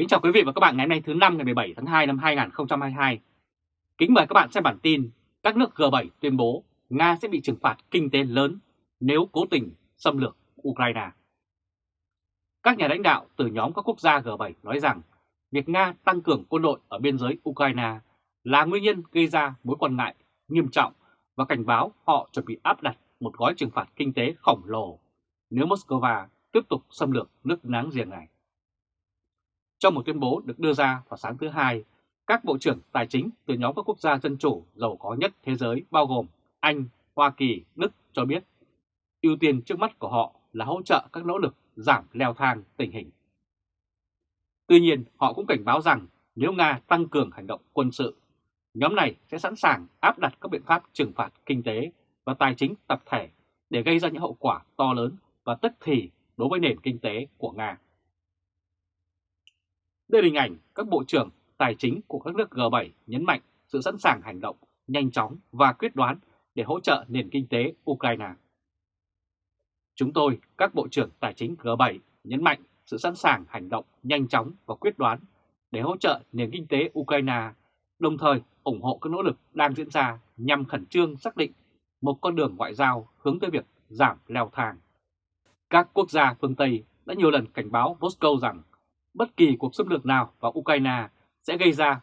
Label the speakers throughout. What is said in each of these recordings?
Speaker 1: Kính chào quý vị và các bạn ngày hôm nay thứ năm ngày 17 tháng 2 năm 2022. Kính mời các bạn xem bản tin, các nước G7 tuyên bố Nga sẽ bị trừng phạt kinh tế lớn nếu cố tình xâm lược Ukraine. Các nhà lãnh đạo từ nhóm các quốc gia G7 nói rằng việc Nga tăng cường quân đội ở biên giới Ukraine là nguyên nhân gây ra mối quan ngại nghiêm trọng và cảnh báo họ chuẩn bị áp đặt một gói trừng phạt kinh tế khổng lồ nếu Moscow tiếp tục xâm lược nước láng giềng này. Trong một tuyên bố được đưa ra vào sáng thứ Hai, các bộ trưởng tài chính từ nhóm các quốc gia dân chủ giàu có nhất thế giới bao gồm Anh, Hoa Kỳ, Đức cho biết ưu tiên trước mắt của họ là hỗ trợ các nỗ lực giảm leo thang tình hình. Tuy nhiên, họ cũng cảnh báo rằng nếu Nga tăng cường hành động quân sự, nhóm này sẽ sẵn sàng áp đặt các biện pháp trừng phạt kinh tế và tài chính tập thể để gây ra những hậu quả to lớn và tức thì đối với nền kinh tế của Nga. Đây là hình ảnh các bộ trưởng tài chính của các nước G7 nhấn mạnh sự sẵn sàng hành động nhanh chóng và quyết đoán để hỗ trợ nền kinh tế Ukraine. Chúng tôi, các bộ trưởng tài chính G7 nhấn mạnh sự sẵn sàng hành động nhanh chóng và quyết đoán để hỗ trợ nền kinh tế Ukraine, đồng thời ủng hộ các nỗ lực đang diễn ra nhằm khẩn trương xác định một con đường ngoại giao hướng tới việc giảm leo thang. Các quốc gia phương Tây đã nhiều lần cảnh báo Moscow rằng bất kỳ cuộc xâm lược nào vào Ukraine sẽ gây ra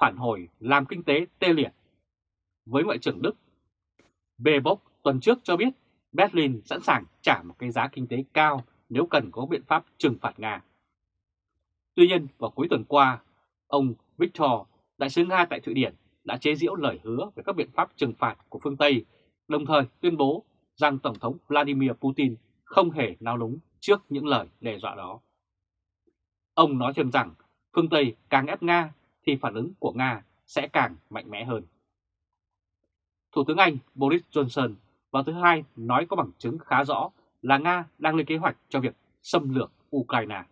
Speaker 1: phản hồi làm kinh tế tê liệt. Với Ngoại trưởng Đức, Bebock tuần trước cho biết Berlin sẵn sàng trả một cái giá kinh tế cao nếu cần có biện pháp trừng phạt Nga. Tuy nhiên, vào cuối tuần qua, ông Victor, đại sứ Nga tại Thụy Điển, đã chế giễu lời hứa về các biện pháp trừng phạt của phương Tây, đồng thời tuyên bố rằng Tổng thống Vladimir Putin không hề nao núng trước những lời đe dọa đó. Ông nói thêm rằng phương Tây càng ép Nga thì phản ứng của Nga sẽ càng mạnh mẽ hơn. Thủ tướng Anh Boris Johnson vào thứ Hai nói có bằng chứng khá rõ là Nga đang lên kế hoạch cho việc xâm lược Ukraine.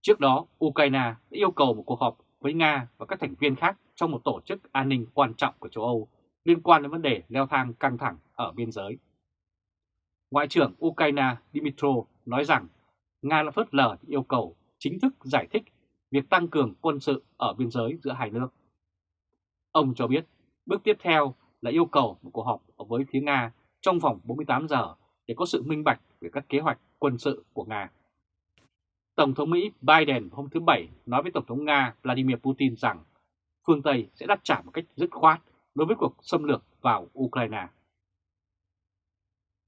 Speaker 1: Trước đó, Ukraine đã yêu cầu một cuộc họp với Nga và các thành viên khác trong một tổ chức an ninh quan trọng của châu Âu liên quan đến vấn đề leo thang căng thẳng ở biên giới. Ngoại trưởng Ukraine Dmytro nói rằng Nga đã phớt lờ yêu cầu chính thức giải thích việc tăng cường quân sự ở biên giới giữa hai nước. Ông cho biết, bước tiếp theo là yêu cầu một cuộc họp với phía Nga trong vòng 48 giờ để có sự minh bạch về các kế hoạch quân sự của Nga. Tổng thống Mỹ Biden hôm thứ Bảy nói với Tổng thống Nga Vladimir Putin rằng phương Tây sẽ đáp trả một cách dứt khoát đối với cuộc xâm lược vào Ukraine.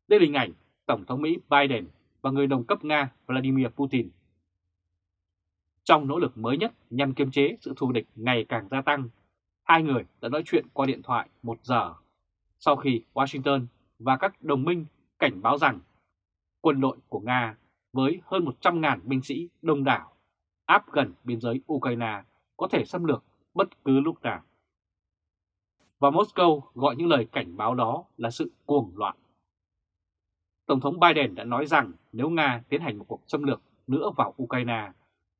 Speaker 1: Đây là hình ảnh Tổng thống Mỹ Biden và người đồng cấp Nga Vladimir Putin. Trong nỗ lực mới nhất nhằm kiềm chế sự thù địch ngày càng gia tăng, hai người đã nói chuyện qua điện thoại một giờ sau khi Washington và các đồng minh cảnh báo rằng quân đội của Nga với hơn 100.000 binh sĩ đông đảo áp gần biên giới Ukraine có thể xâm lược bất cứ lúc nào. Và Moscow gọi những lời cảnh báo đó là sự cuồng loạn. Tổng thống Biden đã nói rằng nếu Nga tiến hành một cuộc xâm lược nữa vào Ukraine,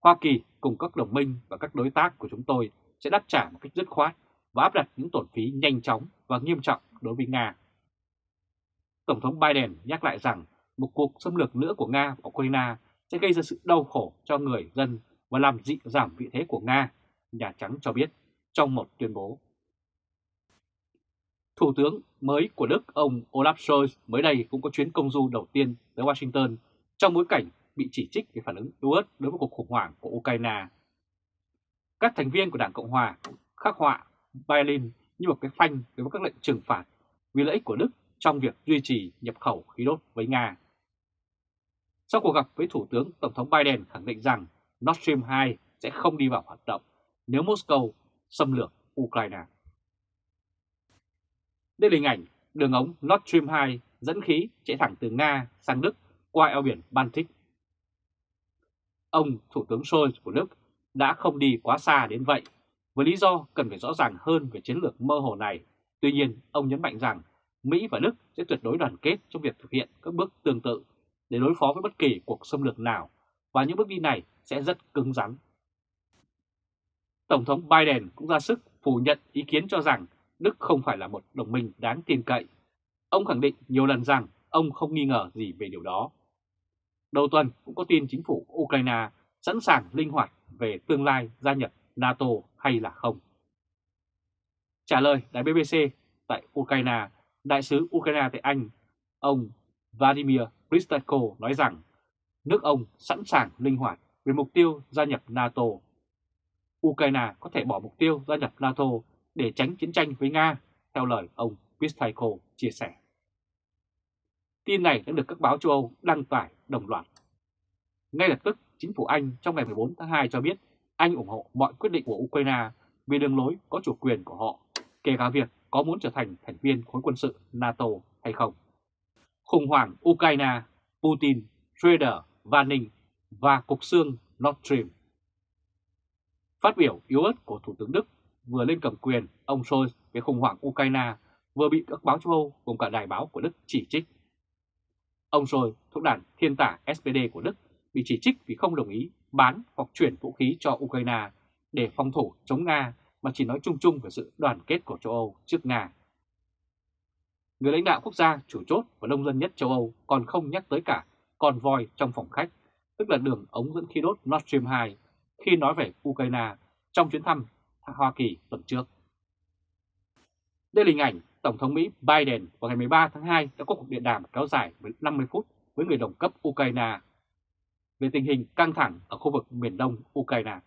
Speaker 1: Hoa Kỳ cùng các đồng minh và các đối tác của chúng tôi sẽ đáp trả một cách dứt khoát và áp đặt những tổn phí nhanh chóng và nghiêm trọng đối với Nga. Tổng thống Biden nhắc lại rằng một cuộc xâm lược nữa của Nga vào Ukraine sẽ gây ra sự đau khổ cho người dân và làm dị giảm vị thế của Nga, Nhà Trắng cho biết trong một tuyên bố. Thủ tướng mới của Đức, ông Olaf Scholz, mới đây cũng có chuyến công du đầu tiên tới Washington trong bối cảnh bị chỉ trích về phản ứng yếu ớt đối với cuộc khủng hoảng của Ukraine. Các thành viên của Đảng Cộng Hòa khắc họa Berlin như một cái phanh đối với các lệnh trừng phạt vì lợi ích của Đức trong việc duy trì nhập khẩu khí đốt với Nga. Sau cuộc gặp với Thủ tướng, Tổng thống Biden khẳng định rằng Nord Stream 2 sẽ không đi vào hoạt động nếu Moscow xâm lược Ukraine. Đây là hình ảnh đường ống Nord Stream 2 dẫn khí chạy thẳng từ Nga sang Đức qua eo biển Baltic. Ông Thủ tướng Scholz của Đức đã không đi quá xa đến vậy, với lý do cần phải rõ ràng hơn về chiến lược mơ hồ này. Tuy nhiên, ông nhấn mạnh rằng Mỹ và Đức sẽ tuyệt đối đoàn kết trong việc thực hiện các bước tương tự để đối phó với bất kỳ cuộc xâm lược nào và những bước đi này sẽ rất cứng rắn. Tổng thống Biden cũng ra sức phủ nhận ý kiến cho rằng Đức không phải là một đồng minh đáng tin cậy. Ông khẳng định nhiều lần rằng ông không nghi ngờ gì về điều đó. Đầu tuần cũng có tin chính phủ Ukraine sẵn sàng linh hoạt về tương lai gia nhập NATO hay là không. Trả lời đài BBC tại Ukraine, Đại sứ Ukraine tại Anh, ông Vladimir Pristatko nói rằng nước ông sẵn sàng linh hoạt về mục tiêu gia nhập NATO. Ukraine có thể bỏ mục tiêu gia nhập NATO để tránh chiến tranh với Nga, theo lời ông Pristatko chia sẻ. Tin này đã được các báo châu Âu đăng tải đồng loạt. Ngay lập tức, chính phủ Anh trong ngày 14 tháng 2 cho biết Anh ủng hộ mọi quyết định của Ukraine về đường lối có chủ quyền của họ, kể cả việc có muốn trở thành thành viên khối quân sự NATO hay không. Khủng hoảng Ukraine, Putin, Schroeder, Vanning và Cục Xương Nord Stream Phát biểu yếu ớt của Thủ tướng Đức vừa lên cầm quyền, ông Scholz về khủng hoảng Ukraine vừa bị các báo châu Âu cùng cả đài báo của Đức chỉ trích. Ông Scholz thuộc đảng thiên tả SPD của Đức bị chỉ trích vì không đồng ý bán hoặc chuyển vũ khí cho Ukraine để phòng thủ chống Nga mà chỉ nói chung chung về sự đoàn kết của châu Âu trước Nga. Người lãnh đạo quốc gia chủ chốt và đông dân nhất châu Âu còn không nhắc tới cả con voi trong phòng khách, tức là đường ống dẫn khí đốt Nord Stream 2 khi nói về Ukraine trong chuyến thăm Hoa Kỳ tuần trước. Đây là hình ảnh Tổng thống Mỹ Biden vào ngày 13 tháng 2 đã có cuộc điện đàm kéo dài 50 phút với người đồng cấp Ukraine về tình hình căng thẳng ở khu vực miền đông Ukraine.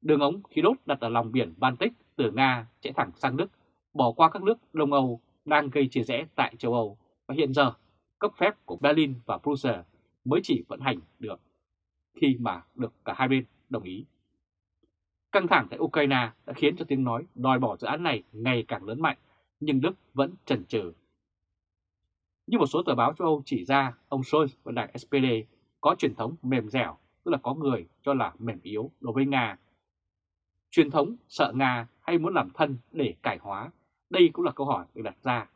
Speaker 1: Đường ống khí đốt đặt ở lòng biển Baltic từ Nga chạy thẳng sang Đức, bỏ qua các nước Đông Âu đang gây chia rẽ tại châu Âu và hiện giờ cấp phép của Berlin và Brussels mới chỉ vận hành được khi mà được cả hai bên đồng ý. Căng thẳng tại Ukraine đã khiến cho tiếng nói đòi bỏ dự án này ngày càng lớn mạnh, nhưng Đức vẫn chần chừ. Như một số tờ báo châu Âu chỉ ra, ông Scholz và đảng SPD có truyền thống mềm dẻo, tức là có người cho là mềm yếu đối với Nga. Truyền thống sợ Nga hay muốn làm thân để cải hóa, đây cũng là câu hỏi được đặt ra.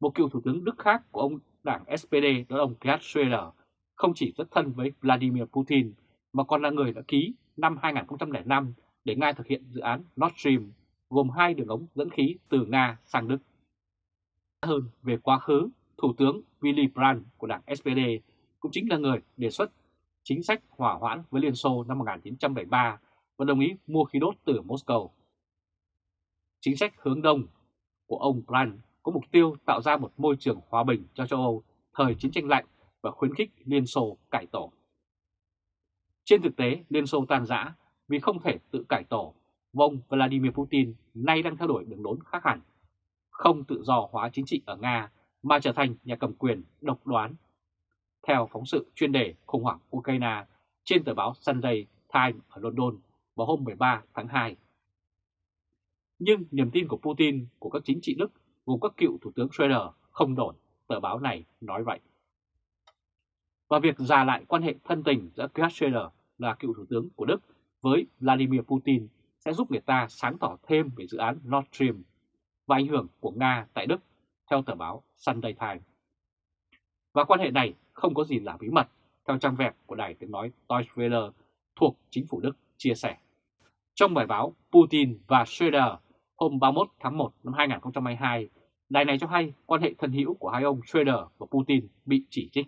Speaker 1: Một cựu thủ tướng Đức khác của ông đảng SPD đó là ông Gerhard Schröder không chỉ rất thân với Vladimir Putin mà còn là người đã ký năm 2005 để Nga thực hiện dự án Nord Stream gồm hai đường ống dẫn khí từ Nga sang Đức. Hơn về quá khứ, Thủ tướng Willy Brandt của đảng SPD cũng chính là người đề xuất chính sách hỏa hoãn với Liên Xô năm 1973 và đồng ý mua khí đốt từ Moscow. Chính sách hướng đông của ông Brandt có mục tiêu tạo ra một môi trường hòa bình cho châu Âu thời chiến tranh lạnh và khuyến khích Liên Xô cải tổ. Trên thực tế, Liên Xô tan rã vì không thể tự cải tổ, và ông Vladimir Putin nay đang theo đuổi đường lối khác hẳn, không tự do hóa chính trị ở Nga mà trở thành nhà cầm quyền độc đoán. Theo phóng sự chuyên đề khủng hoảng Ukraine trên tờ báo Sunday Times ở London vào hôm 13 tháng 2. Nhưng niềm tin của Putin của các chính trị Đức gồm các cựu Thủ tướng Schroeder không đổi, tờ báo này nói vậy. Và việc già lại quan hệ thân tình giữa Gerhard Schröder là cựu Thủ tướng của Đức với Vladimir Putin sẽ giúp người ta sáng tỏ thêm về dự án Nord Stream và ảnh hưởng của Nga tại Đức, theo tờ báo Sunday Times. Và quan hệ này không có gì là bí mật, theo trang web của đài tiếng nói Deutsche Welle thuộc chính phủ Đức chia sẻ. Trong bài báo Putin và Schröder hôm 31 tháng 1 năm 2022, đài này cho hay quan hệ thân hữu của hai ông Schröder và Putin bị chỉ trích.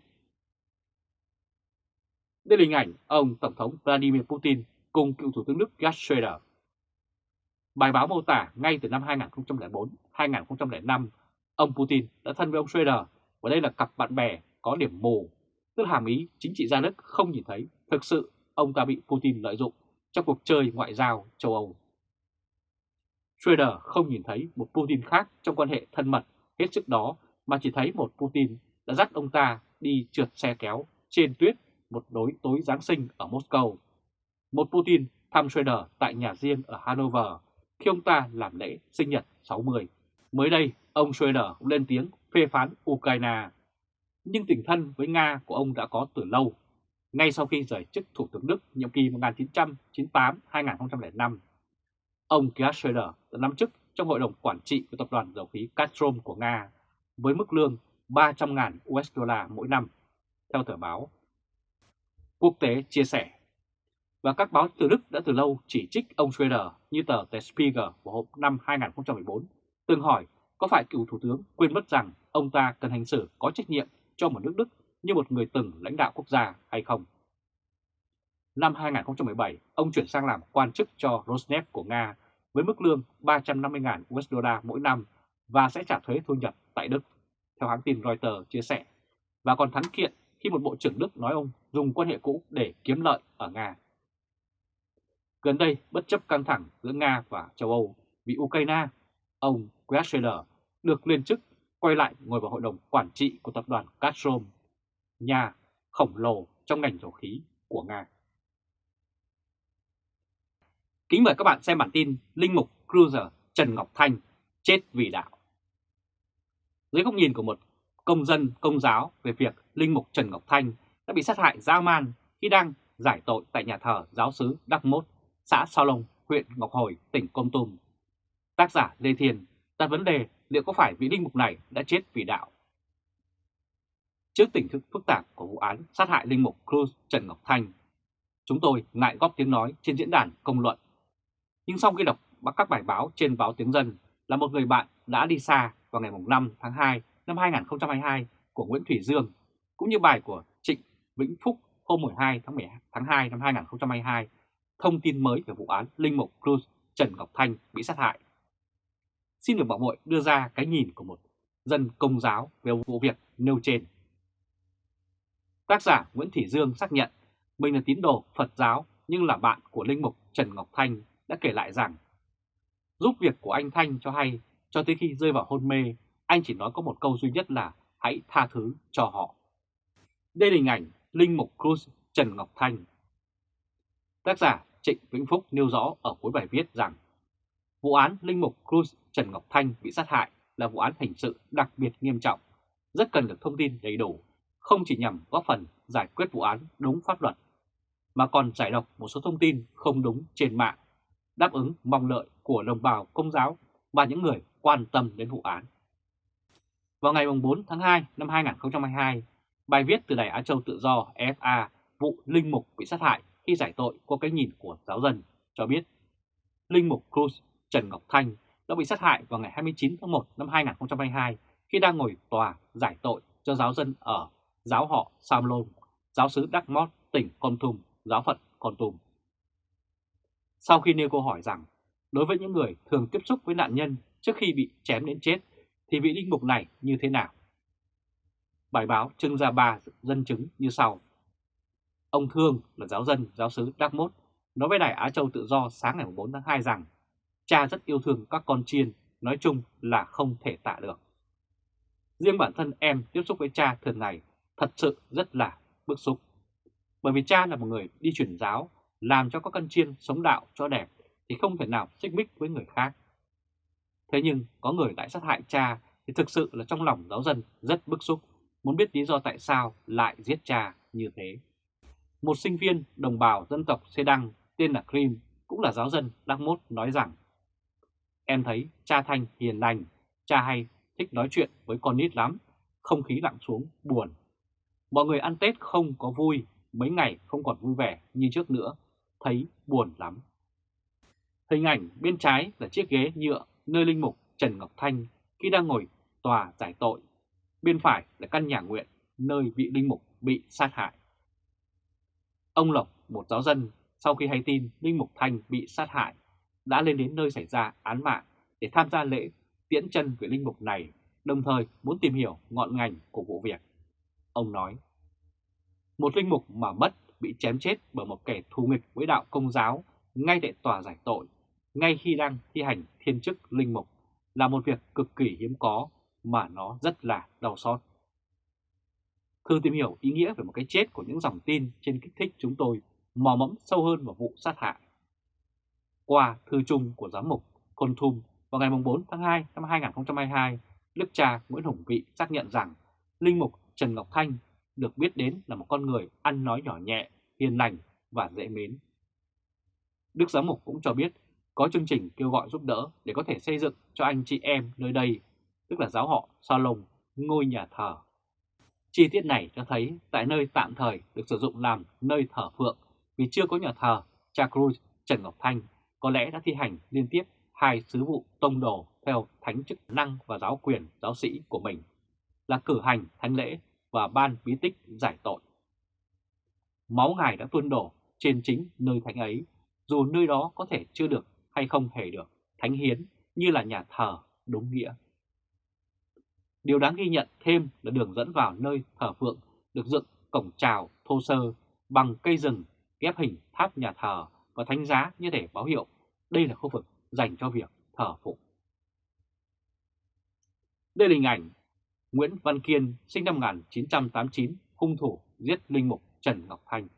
Speaker 1: Đây là hình ảnh ông Tổng thống Vladimir Putin cùng cựu Thủ tướng Đức Gerhard Schröder. Bài báo mô tả ngay từ năm 2004-2005, ông Putin đã thân với ông Schröder và đây là cặp bạn bè có điểm mù, tức hàm ý chính trị gia Đức không nhìn thấy thực sự ông ta bị Putin lợi dụng trong cuộc chơi ngoại giao châu Âu. Schroeder không nhìn thấy một Putin khác trong quan hệ thân mật hết sức đó mà chỉ thấy một Putin đã dắt ông ta đi trượt xe kéo trên tuyết một đối tối Giáng sinh ở Moscow. Một Putin thăm Schroeder tại nhà riêng ở Hanover khi ông ta làm lễ sinh nhật 60. Mới đây, ông Schroeder cũng lên tiếng phê phán Ukraine. Nhưng tình thân với Nga của ông đã có từ lâu, ngay sau khi rời chức Thủ tướng Đức nhiệm kỳ 1998-2005. Ông Gerhard Schröder đã nắm chức trong hội đồng quản trị của tập đoàn dầu khí Gazprom của Nga với mức lương 300.000 USD mỗi năm, theo tờ báo quốc tế chia sẻ. Và các báo từ Đức đã từ lâu chỉ trích ông Schroeder như tờ The Spiegel vào hôm năm 2014, từng hỏi có phải cựu thủ tướng quên mất rằng ông ta cần hành xử có trách nhiệm cho một nước Đức như một người từng lãnh đạo quốc gia hay không? năm 2017, ông chuyển sang làm quan chức cho Rosneft của Nga với mức lương 350.000 USD mỗi năm và sẽ trả thuế thu nhập tại Đức, theo hãng tin Reuters chia sẻ, và còn thắng kiện khi một bộ trưởng Đức nói ông dùng quan hệ cũ để kiếm lợi ở Nga. Gần đây, bất chấp căng thẳng giữa Nga và châu Âu vì Ukraine, ông Gretscheder được lên chức quay lại ngồi vào hội đồng quản trị của tập đoàn Gazprom, nhà khổng lồ trong ngành dầu khí của Nga. Kính mời các bạn xem bản tin Linh mục Cruiser Trần Ngọc Thanh chết vì đạo. Dưới góc nhìn của một công dân công giáo về việc Linh mục Trần Ngọc Thanh đã bị sát hại dã man khi đang giải tội tại nhà thờ giáo sứ Đắc Mốt, xã Sao Long, huyện Ngọc Hồi, tỉnh Công Tum. Tác giả Lê Thiền đặt vấn đề liệu có phải vị linh mục này đã chết vì đạo. Trước tình thức phức tạp của vụ án sát hại linh mục Cruz Trần Ngọc Thanh, chúng tôi ngại góp tiếng nói trên diễn đàn công luận. Nhưng sau khi đọc các bài báo trên báo Tiếng Dân là một người bạn đã đi xa vào ngày 5 tháng 2 năm 2022 của Nguyễn Thủy Dương, cũng như bài của Trịnh Vĩnh Phúc hôm 12 tháng 12 tháng 2 năm 2022, thông tin mới về vụ án Linh Mục Cruz Trần Ngọc Thanh bị sát hại. Xin được bảo hội đưa ra cái nhìn của một dân công giáo về vụ việc nêu trên. Tác giả Nguyễn Thủy Dương xác nhận mình là tín đồ Phật giáo nhưng là bạn của Linh Mục Trần Ngọc Thanh đã kể lại rằng giúp việc của anh Thanh cho hay cho tới khi rơi vào hôn mê, anh chỉ nói có một câu duy nhất là hãy tha thứ cho họ. Đây là hình ảnh Linh Mục Cruz Trần Ngọc Thanh. Tác giả Trịnh Vĩnh Phúc nêu rõ ở cuối bài viết rằng vụ án Linh Mục Cruz Trần Ngọc Thanh bị sát hại là vụ án hình sự đặc biệt nghiêm trọng, rất cần được thông tin đầy đủ, không chỉ nhằm góp phần giải quyết vụ án đúng pháp luật, mà còn giải độc một số thông tin không đúng trên mạng, đáp ứng mong lợi của đồng bào công giáo và những người quan tâm đến vụ án. Vào ngày 4 tháng 2 năm 2022, bài viết từ Đài Á Châu Tự Do FA vụ Linh Mục bị sát hại khi giải tội qua cái nhìn của giáo dân cho biết Linh Mục Cruz Trần Ngọc Thanh đã bị sát hại vào ngày 29 tháng 1 năm 2022 khi đang ngồi tòa giải tội cho giáo dân ở giáo họ Sam Lôn, giáo sứ Đắc Mót, tỉnh Con Tum, giáo phận Con Tum. Sau khi nêu câu hỏi rằng, đối với những người thường tiếp xúc với nạn nhân trước khi bị chém đến chết, thì vị linh mục này như thế nào? Bài báo trưng ra ba dân chứng như sau. Ông Thương là giáo dân giáo sứ Đắc Mốt nói với Đài Á Châu Tự Do sáng ngày 4 tháng 2 rằng cha rất yêu thương các con chiên, nói chung là không thể tạ được. Riêng bản thân em tiếp xúc với cha thường ngày thật sự rất là bức xúc. Bởi vì cha là một người đi truyền giáo, làm cho các con chiên sống đạo cho đẹp thì không thể nào xích mích với người khác. Thế nhưng có người lại sát hại cha thì thực sự là trong lòng giáo dân rất bức xúc, muốn biết lý do tại sao lại giết cha như thế. Một sinh viên đồng bào dân tộc Xê Đăng tên là Krim cũng là giáo dân đắc Mốt nói rằng Em thấy cha Thanh hiền lành, cha hay, thích nói chuyện với con nít lắm, không khí lặng xuống, buồn. Mọi người ăn Tết không có vui, mấy ngày không còn vui vẻ như trước nữa, thấy buồn lắm. Hình ảnh bên trái là chiếc ghế nhựa nơi linh mục Trần Ngọc Thanh khi đang ngồi tòa giải tội. Bên phải là căn nhà nguyện nơi vị linh mục bị sát hại. Ông Lộc, một giáo dân, sau khi hay tin linh mục Thanh bị sát hại, đã lên đến nơi xảy ra án mạng để tham gia lễ tiễn chân vị linh mục này, đồng thời muốn tìm hiểu ngọn ngành của vụ việc. Ông nói, một linh mục mà mất bị chém chết bởi một kẻ thù nghịch với đạo công giáo ngay tại tòa giải tội, ngay khi đang thi hành thiên chức linh mục là một việc cực kỳ hiếm có mà nó rất là đau xót. Thư tìm hiểu ý nghĩa về một cái chết của những dòng tin trên kích thích chúng tôi mò mẫm sâu hơn vào vụ sát hại. Qua thư chung của giám mục Côn Thum vào ngày 4 tháng 2 năm 2022, Đức cha Nguyễn Hùng Vị xác nhận rằng Linh mục Trần Ngọc Thanh được biết đến là một con người ăn nói nhỏ nhẹ, hiền lành và dễ mến. Đức Giám mục cũng cho biết có chương trình kêu gọi giúp đỡ để có thể xây dựng cho anh chị em nơi đây, tức là giáo họ Salon, ngôi nhà thờ. Chi tiết này cho thấy tại nơi tạm thời được sử dụng làm nơi thờ phượng vì chưa có nhà thờ, cha Cruz Trần Ngọc Thanh có lẽ đã thi hành liên tiếp hai sứ vụ tông đồ theo thánh chức năng và giáo quyền giáo sĩ của mình là cử hành thánh lễ và ban bí tích giải tội. Máu ngài đã tuôn đổ trên chính nơi thánh ấy, dù nơi đó có thể chưa được hay không hề được thánh hiến như là nhà thờ đúng nghĩa. Điều đáng ghi nhận thêm là đường dẫn vào nơi thờ phượng được dựng cổng trào thô sơ bằng cây rừng ghép hình tháp nhà thờ và thánh giá như để báo hiệu đây là khu vực dành cho việc thờ phụng. Đây là hình ảnh Nguyễn Văn Kiên sinh năm 1989, hung thủ giết linh mục Trần Ngọc Thanh.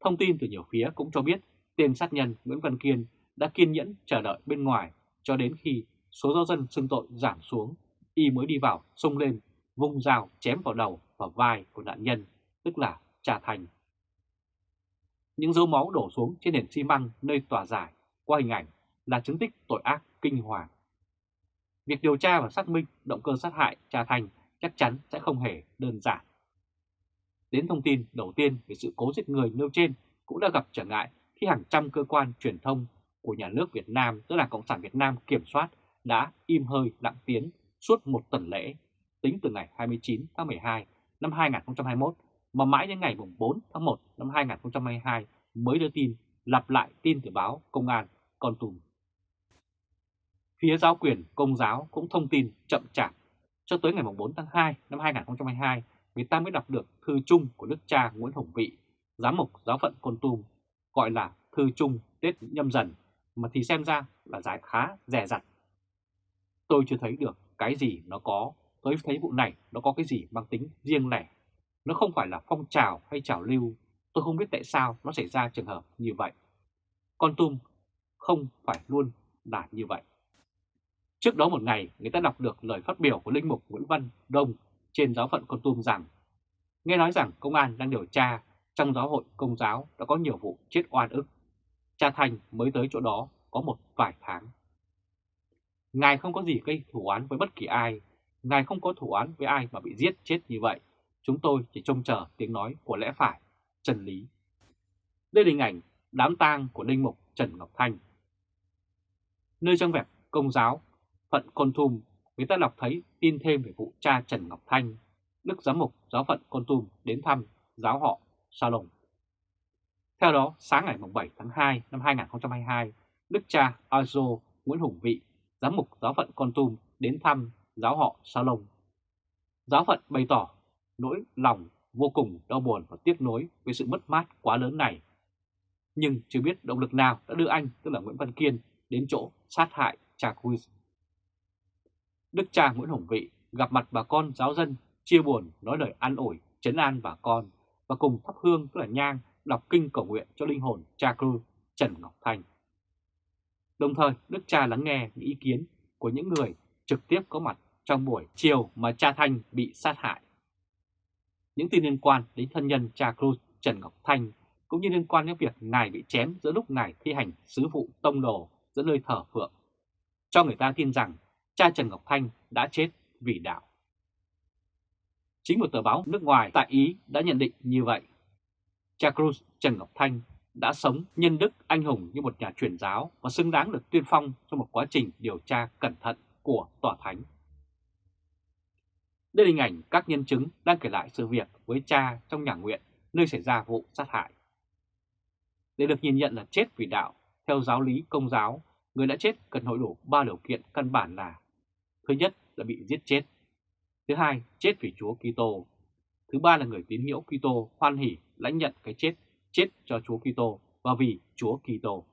Speaker 1: Thông tin từ nhiều phía cũng cho biết tên sát nhân Nguyễn Văn Kiên đã kiên nhẫn chờ đợi bên ngoài cho đến khi số giáo dân xưng tội giảm xuống, y mới đi vào xông lên, vung dao chém vào đầu và vai của nạn nhân, tức là Trà Thành. Những dấu máu đổ xuống trên nền xi măng nơi tòa giải qua hình ảnh là chứng tích tội ác kinh hoàng. Việc điều tra và xác minh động cơ sát hại Trà Thành chắc chắn sẽ không hề đơn giản. Đến thông tin đầu tiên về sự cố giết người nêu trên cũng đã gặp trở ngại khi hàng trăm cơ quan truyền thông của nhà nước Việt Nam, tức là Cộng sản Việt Nam kiểm soát đã im hơi lặng tiếng suốt một tuần lễ, tính từ ngày 29 tháng 12 năm 2021 mà mãi đến ngày 4 tháng 1 năm 2022 mới đưa tin lặp lại tin từ báo Công an Con Tum. Phía giáo quyền Công giáo cũng thông tin chậm chạp. Cho tới ngày 4 tháng 2 năm 2022, người ta mới đọc được thư chung của đức cha Nguyễn Hồng Vị, giám mục giáo phận Con Tum, gọi là thư chung Tết nhâm dần, mà thì xem ra là giải khá rẻ rặt. Tôi chưa thấy được cái gì nó có, tôi thấy vụ này nó có cái gì mang tính riêng lẻ. Nó không phải là phong trào hay trào lưu, tôi không biết tại sao nó xảy ra trường hợp như vậy. Con Tum không phải luôn là như vậy. Trước đó một ngày, người ta đọc được lời phát biểu của Linh Mục Nguyễn Văn Đông trên giáo phận Con Tum rằng Nghe nói rằng công an đang điều tra trong giáo hội công giáo đã có nhiều vụ chết oan ức. Cha Thành mới tới chỗ đó có một vài tháng. Ngài không có gì gây thủ án với bất kỳ ai. Ngài không có thủ án với ai mà bị giết chết như vậy. Chúng tôi chỉ trông chờ tiếng nói của lẽ phải, chân lý. Đây là hình ảnh đám tang của Linh Mục Trần Ngọc Thanh. Nơi trong vẹp công giáo, phận Con Tum, người ta đọc thấy tin thêm về vụ cha Trần Ngọc Thanh, Đức Giám mục giáo phận Con Tum đến thăm giáo họ Salon. Theo đó, sáng ngày 7 tháng 2 năm 2022, Đức cha Azo Nguyễn Hùng Vị, giám mục giáo phận Con Tum đến thăm giáo họ Salon. Giáo phận bày tỏ nỗi lòng vô cùng đau buồn và tiếc nuối về sự mất mát quá lớn này. Nhưng chưa biết động lực nào đã đưa anh, tức là Nguyễn Văn Kiên, đến chỗ sát hại cha Cruz. Đức cha Nguyễn Hồng Vị gặp mặt bà con giáo dân, chia buồn, nói lời an ủi, chấn an bà con và cùng thắp hương tức là nhang đọc kinh cầu nguyện cho linh hồn cha cư Trần Ngọc Thanh. Đồng thời, Đức cha lắng nghe những ý kiến của những người trực tiếp có mặt trong buổi chiều mà cha Thanh bị sát hại. Những tin liên quan đến thân nhân cha Cruz Trần Ngọc Thanh cũng như liên quan đến việc ngài bị chém giữa lúc ngài thi hành sứ vụ tông đồ giữa nơi thờ phượng, cho người ta tin rằng cha Trần Ngọc Thanh đã chết vì đạo. Chính một tờ báo nước ngoài tại Ý đã nhận định như vậy. Cha Cruz Trần Ngọc Thanh đã sống nhân đức anh hùng như một nhà truyền giáo và xứng đáng được tuyên phong trong một quá trình điều tra cẩn thận của tòa thánh. Đây là hình ảnh các nhân chứng đang kể lại sự việc với cha trong nhà nguyện nơi xảy ra vụ sát hại. Để được nhìn nhận là chết vì đạo, theo giáo lý công giáo, người đã chết cần hội đủ ba điều kiện căn bản là Thứ nhất là bị giết chết. Thứ hai, chết vì Chúa Kitô. Thứ ba là người tín hữu Kitô hoan hỉ lãnh nhận cái chết, chết cho Chúa Kitô và vì Chúa Kitô.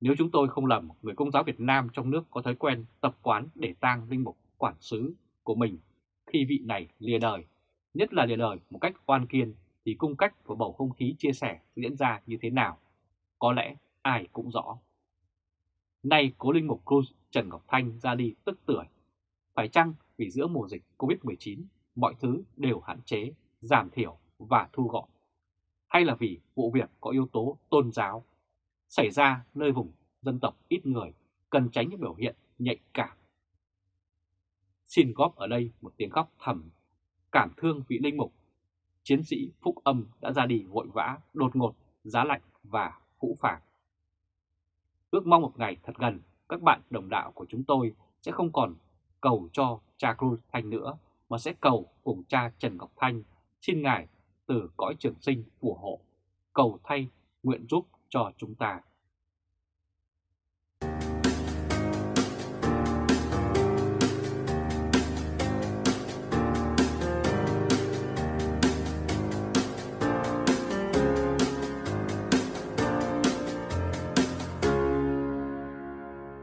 Speaker 1: Nếu chúng tôi không lầm, người công giáo Việt Nam trong nước có thói quen tập quán để tang linh mục quản sứ của mình khi vị này lìa đời, nhất là lìa đời một cách oan kiên thì cung cách của bầu không khí chia sẻ diễn ra như thế nào, có lẽ ai cũng rõ. Nay cố linh mục Cruz Trần Ngọc Thanh ra đi tức tuổi. Phải chăng vì giữa mùa dịch Covid-19 mọi thứ đều hạn chế, giảm thiểu và thu gọn? Hay là vì vụ việc có yếu tố tôn giáo xảy ra nơi vùng dân tộc ít người cần tránh những biểu hiện nhạy cảm? Xin góp ở đây một tiếng khóc thầm, cảm thương vị linh mục. Chiến sĩ Phúc Âm đã ra đi vội vã, đột ngột, giá lạnh và hũ phàng. Ước mong một ngày thật gần, các bạn đồng đạo của chúng tôi sẽ không còn cầu cho cha Cruz Thanh nữa, mà sẽ cầu cùng cha Trần Ngọc Thanh, xin Ngài từ cõi trường sinh phù hộ, cầu thay nguyện giúp cho chúng ta.